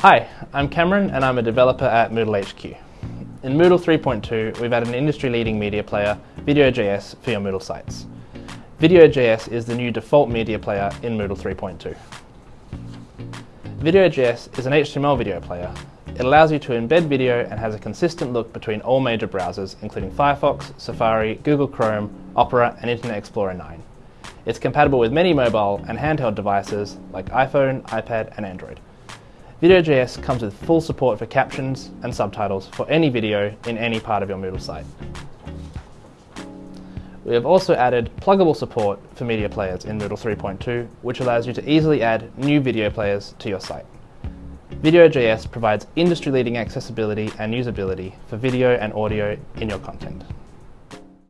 Hi, I'm Cameron and I'm a developer at Moodle HQ. In Moodle 3.2, we've added an industry-leading media player, Video.js, for your Moodle sites. Video.js is the new default media player in Moodle 3.2. Video.js is an HTML video player. It allows you to embed video and has a consistent look between all major browsers, including Firefox, Safari, Google Chrome, Opera and Internet Explorer 9. It's compatible with many mobile and handheld devices like iPhone, iPad and Android. Video.js comes with full support for captions and subtitles for any video in any part of your Moodle site. We have also added pluggable support for media players in Moodle 3.2, which allows you to easily add new video players to your site. Video.js provides industry-leading accessibility and usability for video and audio in your content.